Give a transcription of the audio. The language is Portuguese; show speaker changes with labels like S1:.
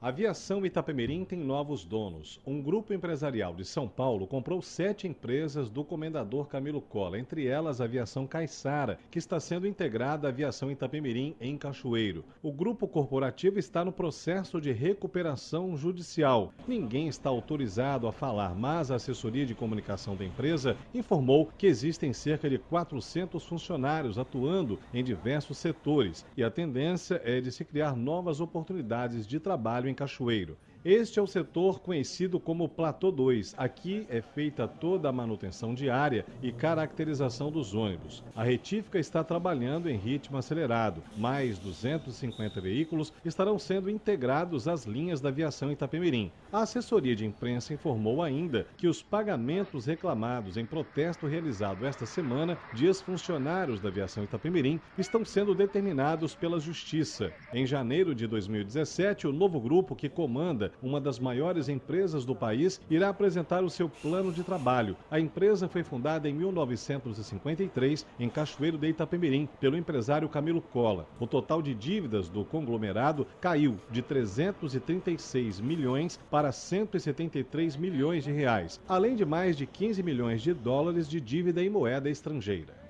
S1: Aviação Itapemirim tem novos donos. Um grupo empresarial de São Paulo comprou sete empresas do comendador Camilo Cola, entre elas a aviação Caiçara, que está sendo integrada à aviação Itapemirim em Cachoeiro. O grupo corporativo está no processo de recuperação judicial. Ninguém está autorizado a falar, mas a assessoria de comunicação da empresa informou que existem cerca de 400 funcionários atuando em diversos setores e a tendência é de se criar novas oportunidades de trabalho em Cachoeiro. Este é o setor conhecido como Platô 2. Aqui é feita toda a manutenção diária e caracterização dos ônibus. A retífica está trabalhando em ritmo acelerado. Mais 250 veículos estarão sendo integrados às linhas da aviação Itapemirim. A assessoria de imprensa informou ainda que os pagamentos reclamados em protesto realizado esta semana de ex-funcionários da aviação Itapemirim estão sendo determinados pela Justiça. Em janeiro de 2017, o novo grupo que comanda uma das maiores empresas do país, irá apresentar o seu plano de trabalho. A empresa foi fundada em 1953 em Cachoeiro de Itapemirim pelo empresário Camilo Cola. O total de dívidas do conglomerado caiu de 336 milhões para 173 milhões de reais, além de mais de 15 milhões de dólares de dívida em moeda estrangeira.